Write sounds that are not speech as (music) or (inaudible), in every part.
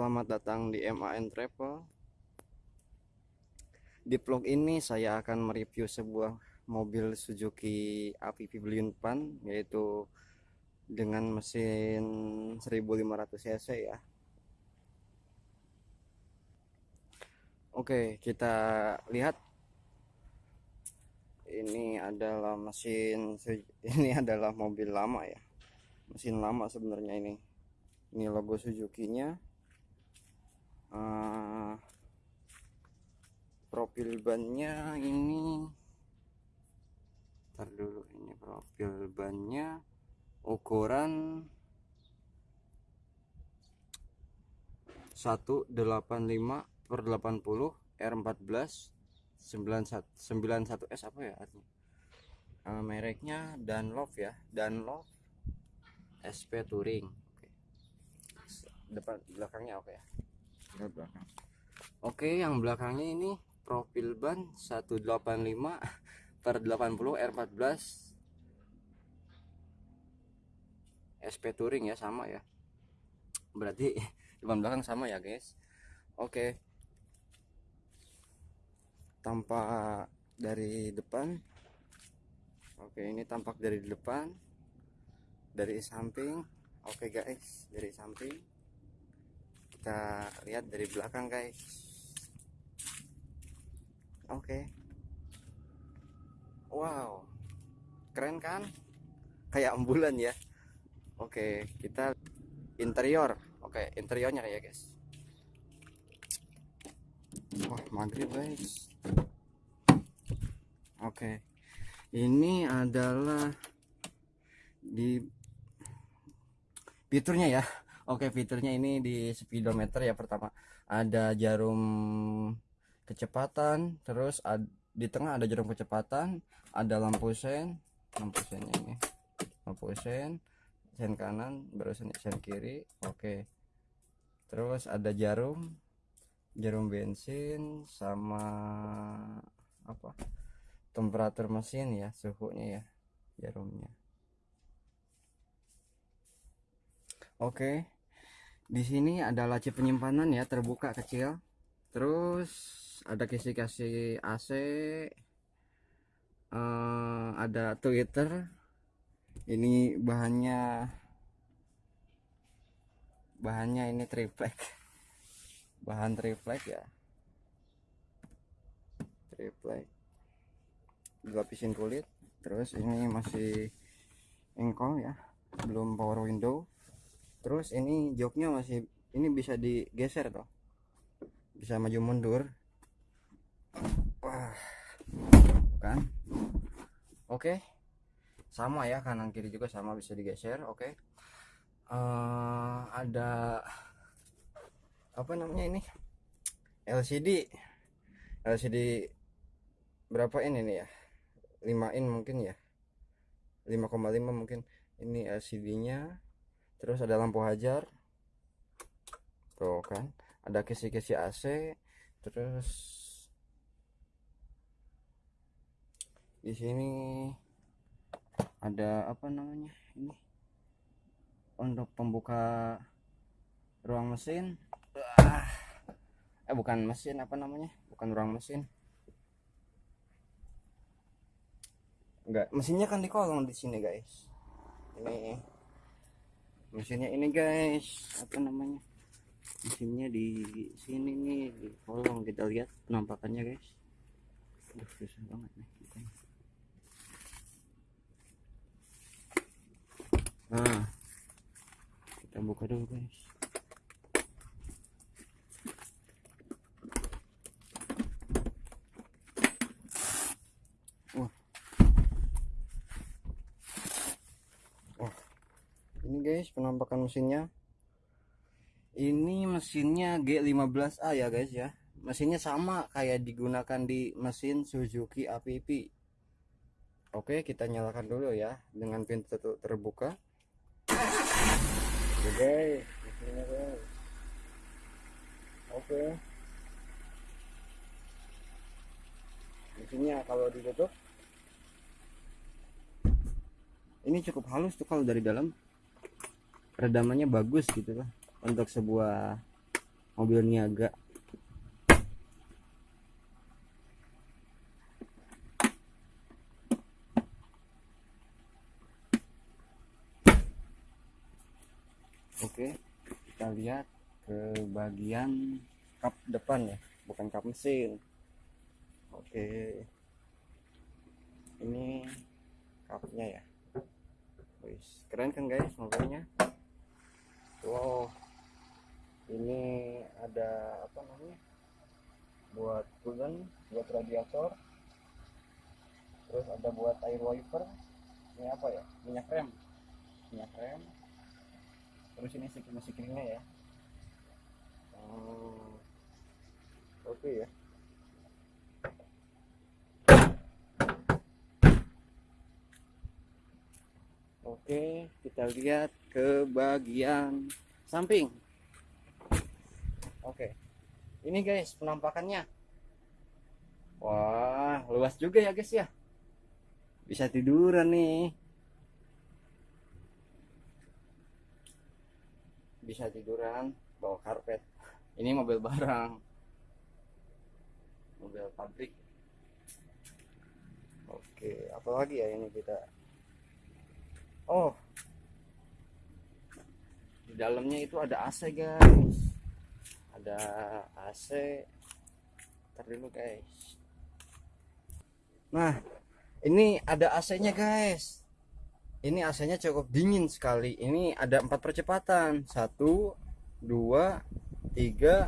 selamat datang di MAN Travel. Di vlog ini saya akan mereview sebuah mobil Suzuki APV Pan yaitu dengan mesin 1500 cc ya. Oke, kita lihat ini adalah mesin (laughs) ini adalah mobil lama ya. Mesin lama sebenarnya ini. Ini logo Suzuki-nya uh, profil bannya ini. Ntar dulu ini profil bannya ukuran 185 per 80 R14 91 91S apa ya artinya? Uh, mereknya Dunlop ya Dunlop SP Touring. Depan belakangnya oke ya belakang. Oke yang belakangnya ini profil ban 185 per 80 R14 SP Touring ya sama ya. Berarti depan belakang sama ya guys. Oke. Tampak dari depan. Oke ini tampak dari depan. Dari samping. Oke guys dari samping kita lihat dari belakang guys. Oke. Okay. wow. Keren kan? Kayak ambulan ya. Oke okay, kita interior. Oke okay, interiornya ya guys. Wah maghrib guys. Oke. Okay. ini adalah di fiturnya ya Oke fiturnya ini di speedometer ya pertama. Ada jarum kecepatan terus ad, di tengah ada jarum kecepatan ada lampu sen lampu sennya ini. Lampu sen sen kanan baru sen, sen kiri oke. Terus ada jarum jarum bensin sama apa? Temperatur mesin ya suhunya ya jarumnya. Oke di sini ada laci penyimpanan ya terbuka kecil. Terus ada kisi-kisi AC uh, eh, ada Twitter ini bahannya bahannya ini triplek. (laughs) Bahan triplek ya. Triplek. Dilapisin kulit terus ini masih engkol ya belum power window terus ini joknya masih ini bisa digeser toh. Bisa maju mundur. Wah. Kan? Oke. Sama ya kanan kiri juga sama bisa digeser oke. Uh, ada apa namanya ini? LCD LCD berapa ini nih ya? 5 in mungkin ya? 5,5 mungkin. Ini LCD nya terus ada lampu hajar. Tuh kan ada kisi-kisi AC terus di sini ada apa namanya ini? Untuk pembuka ruang mesin. Eh bukan mesin apa namanya? Bukan ruang mesin. Enggak mesinnya kan di kolong di sini guys. Ini mesinnya ini guys. Apa namanya? Mesinnya di sini nih di kolong. Kita lihat penampakannya guys. Aduh, susah banget nih nah kita buka dulu guys guys penampakan mesinnya. Ini mesinnya G15A ya guys ya. Mesinnya sama kayak digunakan di mesin Suzuki APP oke kita nyalakan dulu ya dengan pintu terbuka. Oke guys mesinnya oke. Mesinnya kalau ditutup. Ini cukup halus tuh kalau dari dalam redamannya bagus gitu loh untuk sebuah mobil niaga. Oke kita lihat ke bagian kap depan ya bukan kap mesin. Oke ini kapnya ya. Wis, keren kan guys mobilnya wow ini ada apa namanya buat coolant buat radiator. Terus ada buat air wiper. Ini apa ya? Minyak rem. Minyak rem. Terus ini sikring sikringnya ya. Oh, oke ya. Oke, kita lihat ke bagian samping. Oke, ini guys penampakannya. Wah, luas juga ya guys ya. Bisa tiduran nih. Bisa tiduran bawa karpet. Ini mobil barang. Mobil pabrik. Oke, apalagi ya ini kita Oh, di dalamnya itu ada AC guys. Ada AC. Ntar dulu guys. Nah, ini ada AC-nya guys. Ini AC-nya cukup dingin sekali. Ini ada empat percepatan. Satu, dua, tiga,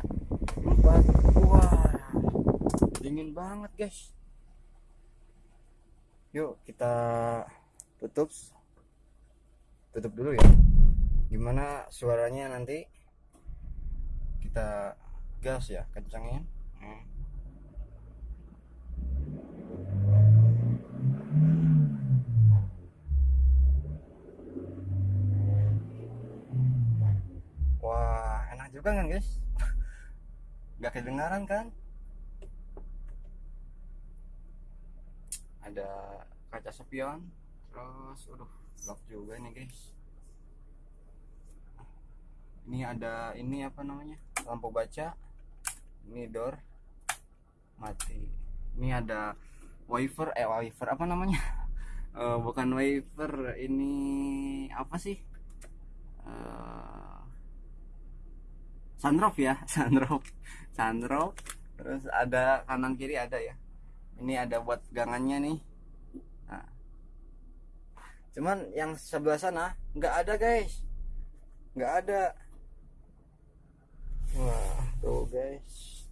empat. Wah, dingin banget guys. Yuk kita tutup tutup dulu ya gimana suaranya nanti kita gas ya kencangin hmm. Juga kan guys. (laughs) Nggak kedengaran kan? Ada kaca spion terus udah lock juga nih guys. Ini ada ini apa namanya? Lampu baca. Ini door. Mati. Ini ada wiper eh wiper apa namanya? Uh, (laughs) bukan wiper ini apa sih? Uh, sunroof ya (laughs) sunroof. Sunroof. Terus ada kanan kiri ada ya. Ini ada buat gangannya nih. Nah. cuman yang sebelah sana nggak ada guys. Nggak ada. Wah tuh guys.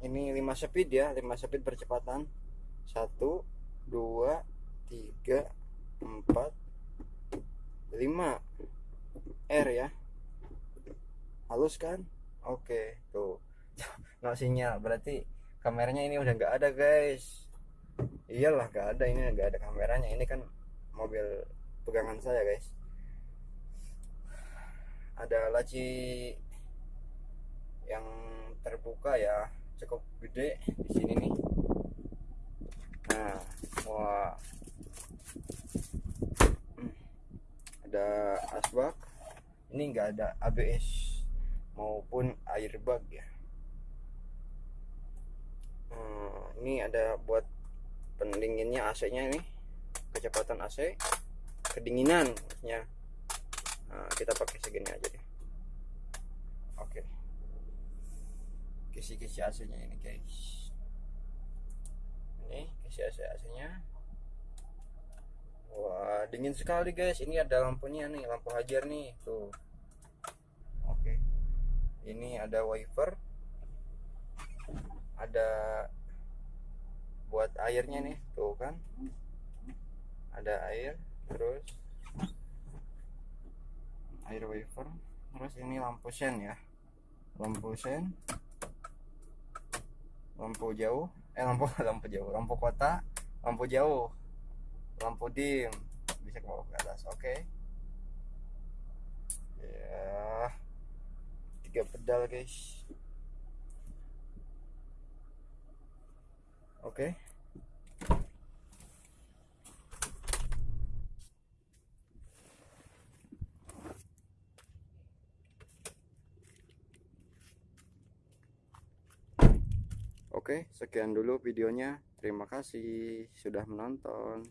Ini 5 speed ya 5 speed percepatan. 1 2 3 4 5 R ya halus kan? Oke tuh. (laughs) No sinyal berarti kameranya ini udah nggak ada guys. Iyalah nggak ada ini nggak ada kameranya. Ini kan mobil pegangan saya guys. Ada laci yang terbuka ya. Cukup gede di sini nih. Nah wah. Hmm. ada asbak. Ini enggak ada ABS maupun airbag ya. Hmm, ini ada buat pendinginnya AC nya ini. Kecepatan AC kedinginan maksudnya. Nah, kita pakai segini aja deh. Oke. Kisi-kisi AC nya ini guys. Ini kisi AC AC nya. Wah dingin sekali guys. Ini ada lampunya nih lampu hajar nih. Tuh ini ada wiper ada buat airnya nih tuh kan. Ada air terus air wiper terus ini lampu sen ya. Lampu sen. Lampu jauh. Eh lampu (laughs) lampu jauh. Lampu kota lampu jauh. Lampu dim. Bisa ke bawah ke atas oke. Ya tiga pedal guys oke okay. Oke, okay, sekian dulu videonya. Terima kasih sudah menonton.